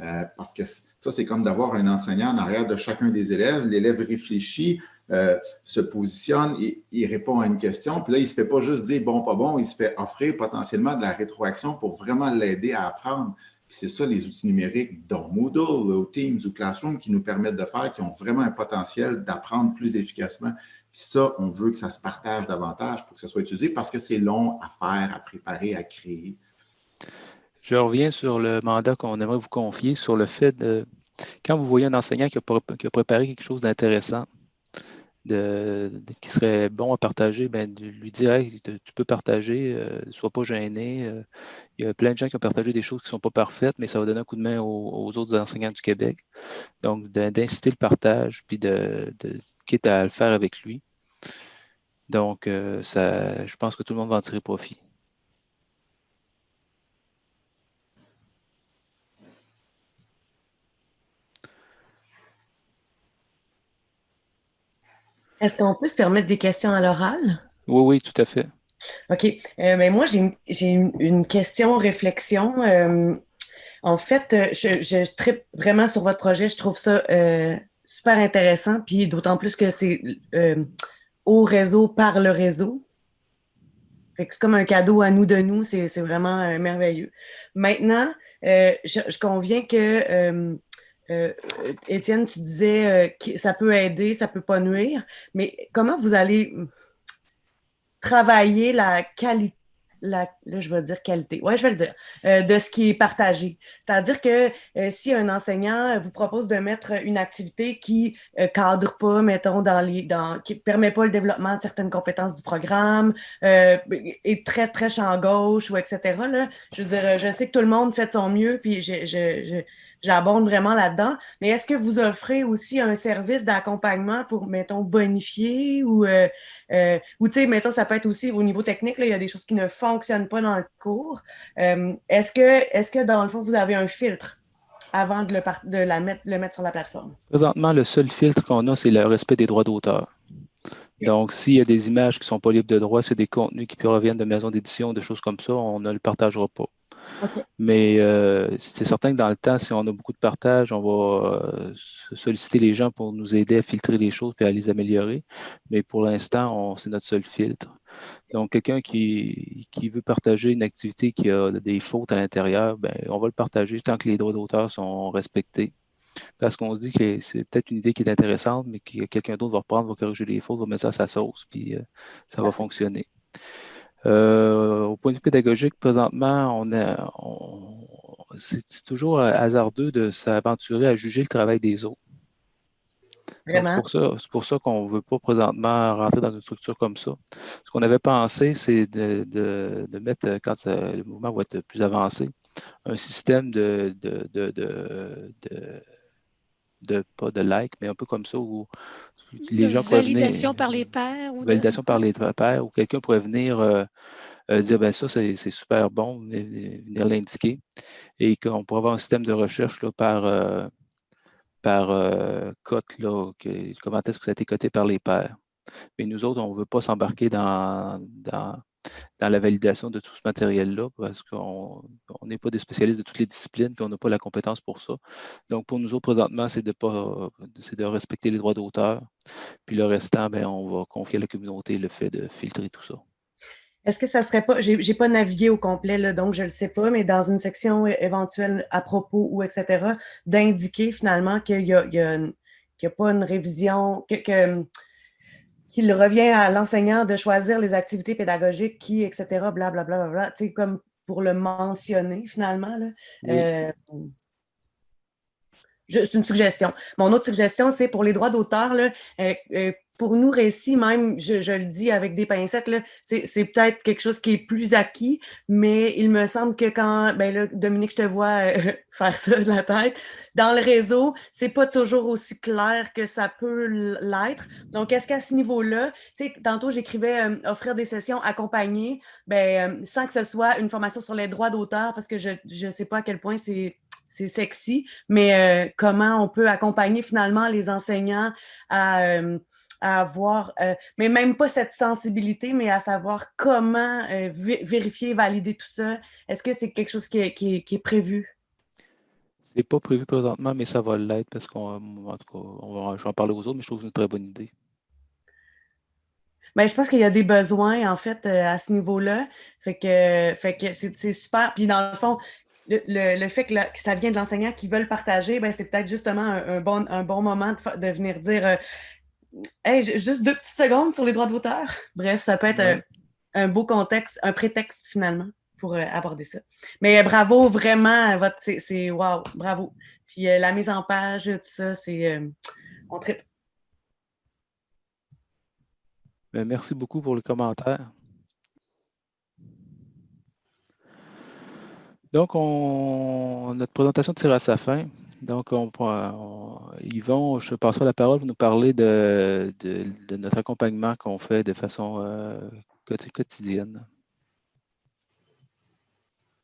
euh, parce que ça, c'est comme d'avoir un enseignant en arrière de chacun des élèves. L'élève réfléchit, euh, se positionne, il, il, répond à une question, puis là, il ne se fait pas juste dire bon, pas bon, il se fait offrir potentiellement de la rétroaction pour vraiment l'aider à apprendre. C'est ça les outils numériques, dont Moodle, ou Teams ou Classroom, qui nous permettent de faire, qui ont vraiment un potentiel d'apprendre plus efficacement. Puis ça, on veut que ça se partage davantage pour que ça soit utilisé parce que c'est long à faire, à préparer, à créer. Je reviens sur le mandat qu'on aimerait vous confier, sur le fait de, quand vous voyez un enseignant qui a, préparé quelque chose d'intéressant, qui serait bon à partager, ben, de lui dire tu peux partager, euh, sois pas gêné. Euh, il y a plein de gens qui ont partagé des choses qui ne sont pas parfaites, mais ça va donner un coup de main aux, autres enseignants du Québec. Donc, d'inciter le partage, puis de, quitte à le faire avec lui. Donc, euh, ça, je pense que tout le monde va en tirer profit. Est-ce qu'on peut se permettre des questions à l'oral? Oui, oui, tout à fait. OK. Euh, ben, moi, j'ai une, question, réflexion. Euh, en fait, euh, je, je tripe vraiment sur votre projet. Je trouve ça super intéressant, puis d'autant plus que c'est au réseau par le réseau. C'est comme un cadeau à nous de nous. C'est vraiment merveilleux. Maintenant, je, je, conviens que euh, Étienne, tu disais euh, que ça peut aider, ça peut pas nuire, mais comment vous allez travailler la qualité, là, je vais dire qualité, ouais, je vais le dire, euh, de ce qui est partagé. C'est-à-dire que si un enseignant vous propose de mettre une activité qui ne cadre pas, mettons, dans les, dans, qui ne permet pas le développement de certaines compétences du programme, est très, très champ gauche ou etc., là, je veux dire, je sais que tout le monde fait son mieux, puis je j'abonde vraiment là-dedans. Mais est-ce que vous offrez aussi un service d'accompagnement pour, mettons, bonifier ou, euh, euh, ou tu sais, mettons, ça peut être aussi au niveau technique, là, il y a des choses qui ne fonctionnent pas dans le cours. Euh, est-ce que, est que, dans le fond, vous avez un filtre avant de, le, de la mettre, le mettre sur la plateforme? Présentement, le seul filtre qu'on a, c'est le respect des droits d'auteur. Donc, s'il y a des images qui ne sont pas libres de droit, c'est des contenus qui proviennent de maisons d'édition, des choses comme ça, on ne le partagera pas. Mais euh, c'est certain que dans le temps, si on a beaucoup de partage, on va euh, solliciter les gens pour nous aider à filtrer les choses et à les améliorer. Mais pour l'instant, c'est notre seul filtre. Donc, quelqu'un qui, veut partager une activité qui a des fautes à l'intérieur, ben, on va le partager tant que les droits d'auteur sont respectés. Parce qu'on se dit que c'est peut-être une idée qui est intéressante, mais que quelqu'un d'autre va reprendre, va corriger les fautes, va mettre ça à sa sauce, puis euh, ça va fonctionner. Euh, au point de vue pédagogique, présentement, on, c'est toujours hasardeux de s'aventurer à juger le travail des autres. C'est pour ça, pour ça qu'on ne veut pas présentement rentrer dans une structure comme ça. Ce qu'on avait pensé, c'est de, mettre, quand le mouvement va être plus avancé, un système de, de, pas de like, mais un peu comme ça, où les gens peuvent venir... Validation par les pairs. Ou validation par les pairs, où quelqu'un pourrait venir euh, euh, dire, ben ça, c'est super bon, venir l'indiquer, et qu'on pourrait avoir un système de recherche là, par, euh, par cote, là, comment est-ce que ça a été coté par les pairs. Mais nous autres, on ne veut pas s'embarquer dans, dans dans la validation de tout ce matériel-là parce qu'on n'est pas des spécialistes de toutes les disciplines et on n'a pas la compétence pour ça. Donc, pour nous autres, présentement, c'est de, pas, de respecter les droits d'auteur. Puis le restant, bien, on va confier à la communauté le fait de filtrer tout ça. Est-ce que ça serait pas, j'ai pas navigué au complet, là, donc je ne le sais pas, mais dans une section éventuelle à propos ou etc., d'indiquer finalement qu'il n'y a, a, pas une révision, que qu'il revient à l'enseignant de choisir les activités pédagogiques qui, etc., blablabla, bla, bla, sais, comme pour le mentionner finalement. Euh, c'est une suggestion. Mon autre suggestion, c'est pour les droits d'auteur, euh, euh, pour nous, récits, même, je, le dis avec des pincettes, c'est peut-être quelque chose qui est plus acquis, mais il me semble que quand, ben là, Dominique, je te vois euh, faire ça de la tête, dans le réseau, c'est pas toujours aussi clair que ça peut l'être. Donc, est-ce qu'à ce, niveau-là, tu sais, tantôt, j'écrivais euh, offrir des sessions accompagnées, ben, euh, sans que ce soit une formation sur les droits d'auteur, parce que je ne sais pas à quel point c'est c'est sexy, mais comment on peut accompagner finalement les enseignants à, à avoir, euh, mais même pas cette sensibilité, mais à savoir comment euh, vérifier, valider tout ça? Est-ce que c'est quelque chose qui est, qui est, prévu? C'est pas prévu présentement, mais ça va l'être parce qu'on en tout cas, on va, je vais en parler aux autres, mais je trouve que c'est une très bonne idée. Bien, je pense qu'il y a des besoins, en fait, euh, à ce niveau-là. Fait que, fait que c'est super. Puis, dans le fond, le, fait que, ça vient de l'enseignant qui veut le partager, ben, c'est peut-être justement un, bon, un bon moment de, venir dire euh, Hey, juste deux petites secondes sur les droits de l'auteur. Bref, ça peut être un, beau contexte, un prétexte finalement pour euh, aborder ça. Mais bravo, vraiment, votre c'est wow, bravo. Puis la mise en page, tout ça, c'est on tripe. Ben, merci beaucoup pour le commentaire. Donc, notre présentation tire à sa fin. Donc, on, Yvon, je passerai la parole pour nous parler de, notre accompagnement qu'on fait de façon euh, quotidienne.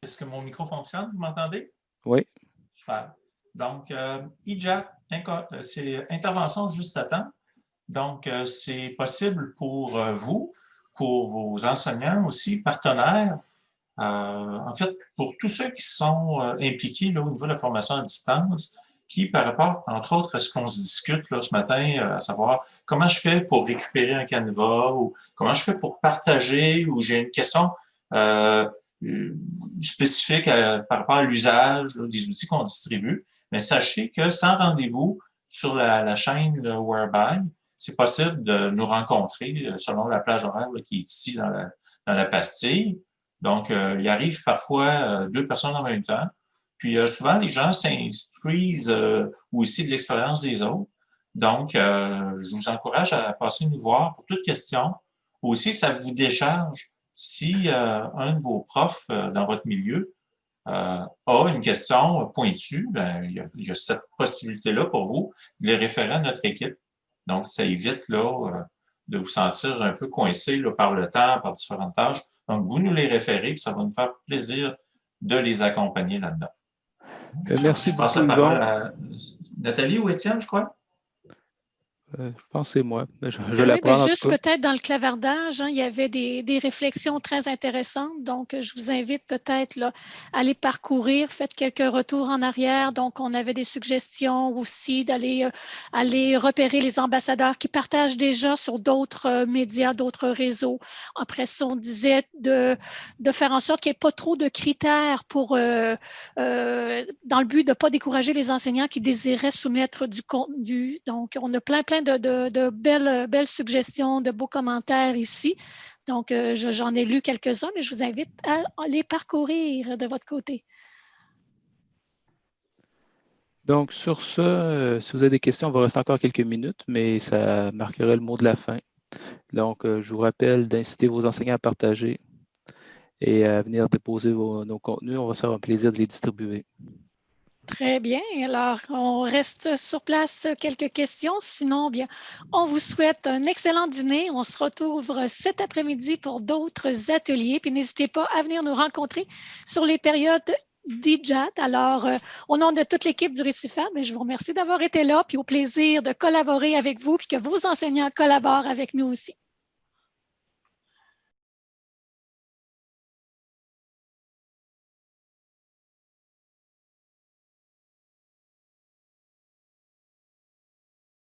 Est-ce que mon micro fonctionne? Vous m'entendez? Oui. Super. Donc, euh, IJAT, euh, c'est intervention juste à temps. Donc, euh, c'est possible pour euh, vous, pour vos enseignants aussi, partenaires, en fait, pour tous ceux qui sont impliqués là, au niveau de la formation à distance, qui, par rapport, entre autres, à ce qu'on se discute là, ce matin, à savoir comment je fais pour récupérer un canevas ou comment je fais pour partager ou j'ai une question spécifique par rapport à l'usage des outils qu'on distribue. Mais sachez que sans rendez-vous sur la, chaîne Whereby, c'est possible de nous rencontrer euh, selon la plage horaire qui est ici dans la, dans la pastille. Donc, euh, il arrive parfois euh, deux personnes en même temps. Puis souvent, les gens s'instruisent aussi de l'expérience des autres. Donc, je vous encourage à passer nous voir pour toute question. Aussi, ça vous décharge si un de vos profs dans votre milieu a une question pointue, ben, il, y a, cette possibilité-là pour vous de les référer à notre équipe. Donc, ça évite là, euh, de vous sentir un peu coincé là, par le temps, par différentes tâches. Donc, vous nous les référez, puis ça va nous faire plaisir de les accompagner là-dedans. Euh, merci je passe la parole à Nathalie ou Étienne, je crois. Euh, je pense que c'est moi. Je, je juste peut-être dans le clavardage, hein, il y avait des, réflexions très intéressantes. Donc, je vous invite peut-être à aller parcourir, faites quelques retours en arrière. Donc, on avait des suggestions aussi d'aller euh, aller repérer les ambassadeurs qui partagent déjà sur d'autres euh, médias, d'autres réseaux. Après ça, on disait de, de faire en sorte qu'il n'y ait pas trop de critères pour, dans le but de ne pas décourager les enseignants qui désiraient soumettre du contenu. Donc, on a plein, plein de, belles, suggestions, de beaux commentaires ici. Donc, euh, j'en ai lu quelques-uns, mais je vous invite à, les parcourir de votre côté. Donc, sur ce, euh, si vous avez des questions, on va rester encore quelques minutes, mais ça marquerait le mot de la fin. Donc, euh, je vous rappelle d'inciter vos enseignants à partager et à venir déposer nos contenus. On va se faire un plaisir de les distribuer. Très bien. Alors, on reste sur place quelques questions. Sinon, bien, on vous souhaite un excellent dîner. On se retrouve cet après-midi pour d'autres ateliers. Puis n'hésitez pas à venir nous rencontrer sur les périodes DJAT. Alors, euh, au nom de toute l'équipe du Récifat, ben, je vous remercie d'avoir été là, puis au plaisir de collaborer avec vous, puis que vos enseignants collaborent avec nous aussi.